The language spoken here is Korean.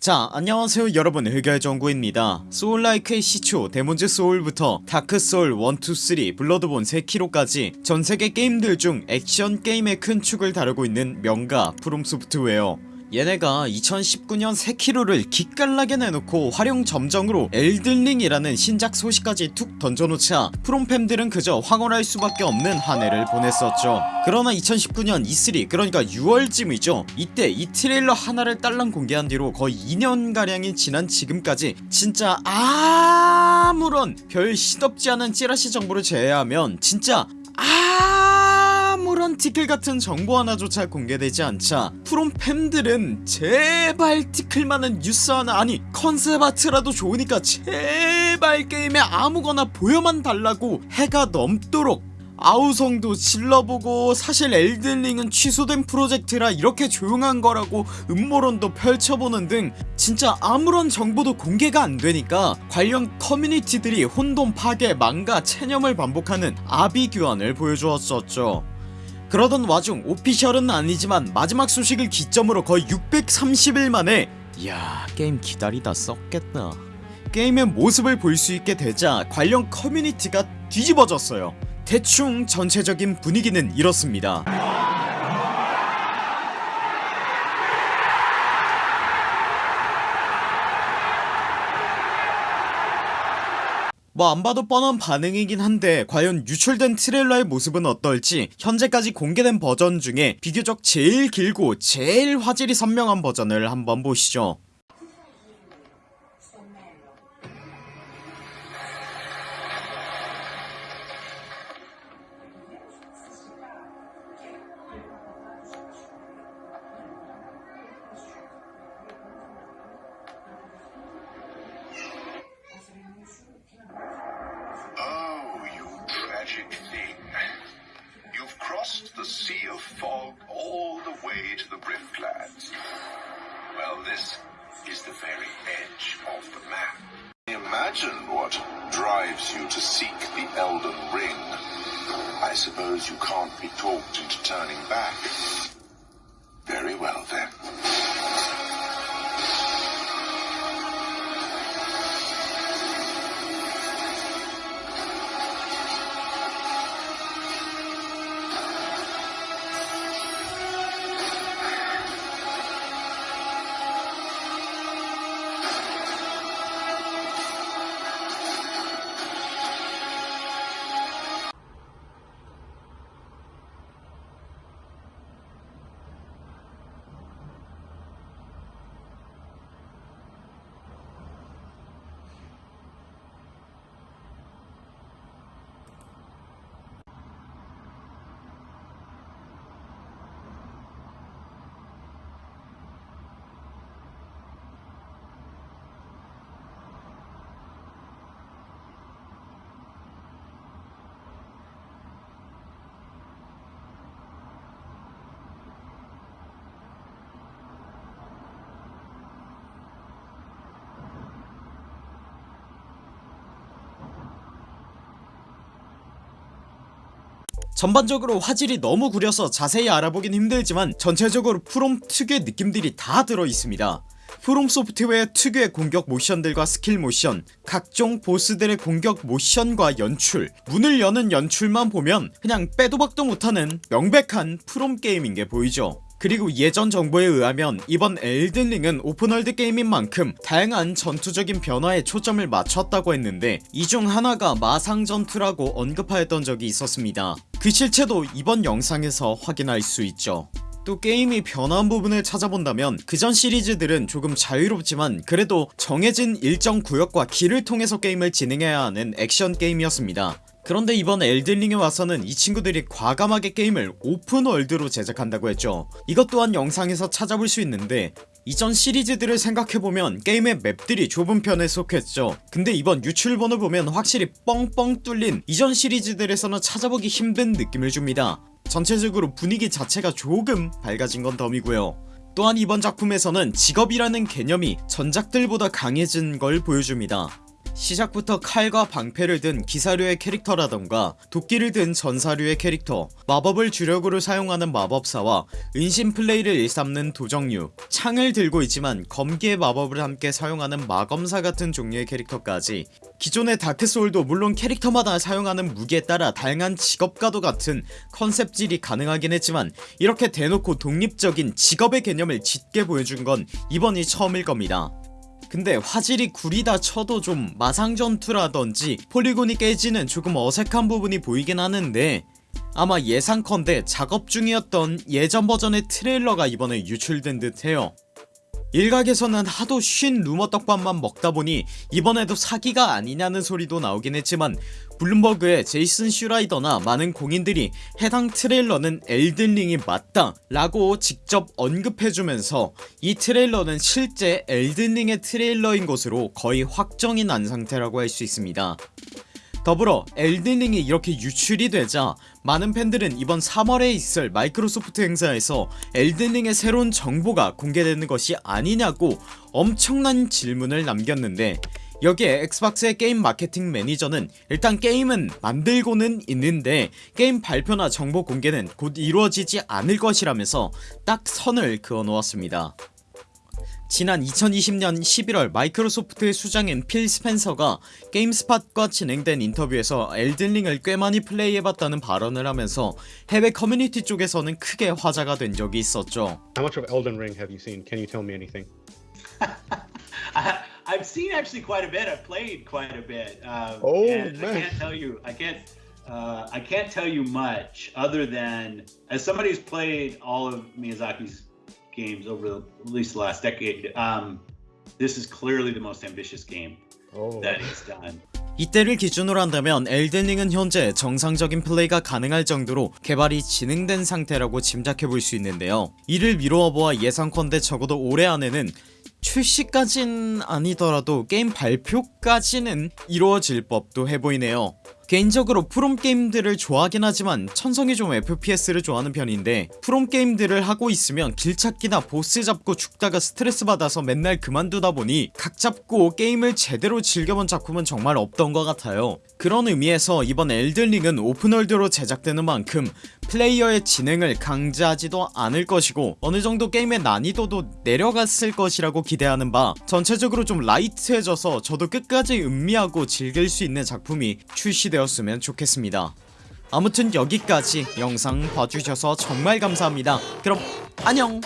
자 안녕하세요 여러분. 흑열정구입니다. soul-like의 시초 데몬즈 소울부터 다크소울 1,2,3 블러드본 세키로까지 전세계 게임들 중 액션 게임의 큰 축을 다루고 있는 명가 프롬소프트웨어 얘네가 2019년 세키로를 기깔나게 내놓고 화룡점정으로 엘든링이라는 신작 소식까지 툭 던져놓자 프롬팬들은 그저 황홀할 수밖에 없는 한 해를 보냈었죠. 그러나 2019년 E3 그러니까 6월쯤이죠. 이때 이 트레일러 하나를 딸랑 공개한 뒤로 거의 2년가량이 지난 지금까지 진짜 아무런 별 시덥지 않은 찌라시 정보를 제외하면 진짜 아 무런 티끌같은 정보 하나조차 공개되지 않자 프롬 팬들은 제발 티끌만한 뉴스 하나 아니 컨셉 아트라도 좋으니까 제발 게임에 아무거나 보여만 달라고 해가 넘도록. 아우성도 질러보고 사실 엘든링은 취소된 프로젝트라 이렇게 조용한 거라고 음모론도 펼쳐보는 등 진짜 아무런 정보도 공개가 안되니까 관련 커뮤니티들이 혼돈 파괴 망가 체념을 반복하는 아비규환을 보여주었었죠 그러던 와중 오피셜은 아니지만 마지막 소식을 기점으로 거의 630일 만에 이야 게임 기다리다 썩겠다. 게임의 모습을 볼 수 있게 되자 관련 커뮤니티가 뒤집어졌어요. 대충 전체적인 분위기는 이렇습니다 뭐 안 봐도 뻔한 반응이긴 한데 과연 유출된 트레일러의 모습은 어떨지 현재까지 공개된 버전 중에 비교적 제일 길고 제일 화질이 선명한 버전을 한번 보시죠 You've crossed the sea of fog all the way to the Riftlands. Well, this is the very edge of the map. Imagine what drives you to seek the Elden Ring. I suppose you can't be talked into turning back. Very well then. 전반적으로 화질이 너무 구려서 자세히 알아보긴 힘들지만 전체적으로 프롬 특유의 느낌들이 다 들어있습니다. 프롬 소프트웨어 특유의 공격 모션들과 스킬 모션 각종 보스들의 공격 모션과 연출 문을 여는 연출만 보면 그냥 빼도 박도 못하는 명백한 프롬 게임인게 보이죠 그리고 예전 정보에 의하면 이번 엘든링은 open world 게임인 만큼 다양한 전투적인 변화에 초점을 맞췄다고 했는데 이 중 하나가 마상 전투라고 언급하였던 적이 있었습니다. 그 실체도 이번 영상에서 확인할 수 있죠. 또 게임이 변한 부분을 찾아본다면 그전 시리즈들은 조금 자유롭지만 그래도 정해진 일정 구역과 길을 통해서 게임을 진행해야 하는 액션 게임이었습니다 그런데 이번 엘든링에 와서는 이 친구들이 과감하게 게임을 오픈월드로 제작한다고 했죠. 이것 또한 영상에서 찾아볼 수 있는데 이전 시리즈들을 생각해보면 게임의 맵들이 좁은 편에 속했죠. 근데 이번 유출본을 보면 확실히 뻥뻥 뚫린 이전 시리즈들에서는 찾아보기 힘든 느낌을 줍니다. 전체적으로 분위기 자체가 조금 밝아진 건 덤이고요. 또한 이번 작품에서는 직업이라는 개념이 전작들보다 강해진 걸 보여줍니다 시작부터 칼과 방패를 든 기사류의 캐릭터라던가 도끼를 든 전사류의 캐릭터 마법을 주력으로 사용하는 마법사와 은신 플레이를 일삼는 도정류 창을 들고 있지만 검기의 마법을 함께 사용하는 마검사 같은 종류의 캐릭터까지 기존의 다크소울도 물론 캐릭터마다 사용하는 무기에 따라 다양한 직업과도 같은 컨셉질이 가능하긴 했지만 이렇게 대놓고 독립적인 직업의 개념을 짙게 보여준 건 이번이 처음일 겁니다 근데 화질이 구리다 쳐도 좀 마상전투라던지 폴리곤이 깨지는 조금 어색한 부분이 보이긴 하는데 아마 예상컨대 작업 중이었던 예전 버전의 트레일러가 이번에 유출된 듯해요 일각에서는 하도 쉰 루머 떡밥만 먹다보니 이번에도 사기가 아니냐는 소리도 나오긴 했지만 블룸버그의 제이슨 슈라이더나 많은 공인들이 해당 트레일러는 엘든링이 맞다 라고 직접 언급해주면서 이 트레일러는 실제 엘든링의 트레일러인 것으로 거의 확정이 난 상태라고 할 수 있습니다 더불어 엘든링이 이렇게 유출이 되자 많은 팬들은 이번 3월에 있을 마이크로소프트 행사에서 엘든링의 새로운 정보가 공개되는 것이 아니냐고 엄청난 질문을 남겼는데 여기에 엑스박스의 게임 마케팅 매니저는 일단 게임은 만들고는 있는데 게임 발표나 정보 공개는 곧 이루어지지 않을 것이라면서 딱 선을 그어 놓았습니다 지난 2020년 11월 마이크로소프트의 수장인 필 스펜서가 게임스팟과 진행된 인터뷰에서 엘든링을 꽤 많이 플레이해봤다는 발언을 하면서 해외 커뮤니티 쪽에서는 크게 화제가 된 적이 있었죠 How much of Elden Ring have you seen? Can you tell me anything? I, I've seen actually quite a bit. I've played quite a bit. Um, Oh, and man. I can't tell you. I can't. Uh, I can't tell you much other than as somebody who's played all of Miyazaki's games over the, at least the last decade. Um, this is clearly the most ambitious game Oh, that he's done. 이때를 기준으로 한다면 엘든링은 현재 정상적인 플레이가 가능할 정도로 개발이 진행된 상태라고 짐작해볼 수 있는데요 이를 미루어보아 예상컨대 적어도 올해 안에는 출시까진 아니더라도 게임 발표까지는 이루어질 법도 해보이네요 개인적으로 프롬게임들을 좋아하긴 하지만 천성이 좀 FPS를 좋아하는 편인데 프롬게임들을 하고 있으면 길찾기나 보스 잡고 죽다가 스트레스 받아서 맨날 그만두다 보니 각 잡고 게임을 제대로 즐겨본 작품은 정말 없던 것 같아요. 그런 의미에서 이번 엘든링은 open world로 제작되는 만큼 플레이어의 진행을 강제하지도 않을 것이고 어느정도 게임의 난이도도 내려갔을 것이라고 기대하는 바 전체적으로 좀 light해져서 저도 끝까지 음미하고 즐길 수 있는 작품이 출시 되었으면 좋겠습니다. 아무튼 여기까지 영상 봐주셔서 정말 감사합니다. 그럼 안녕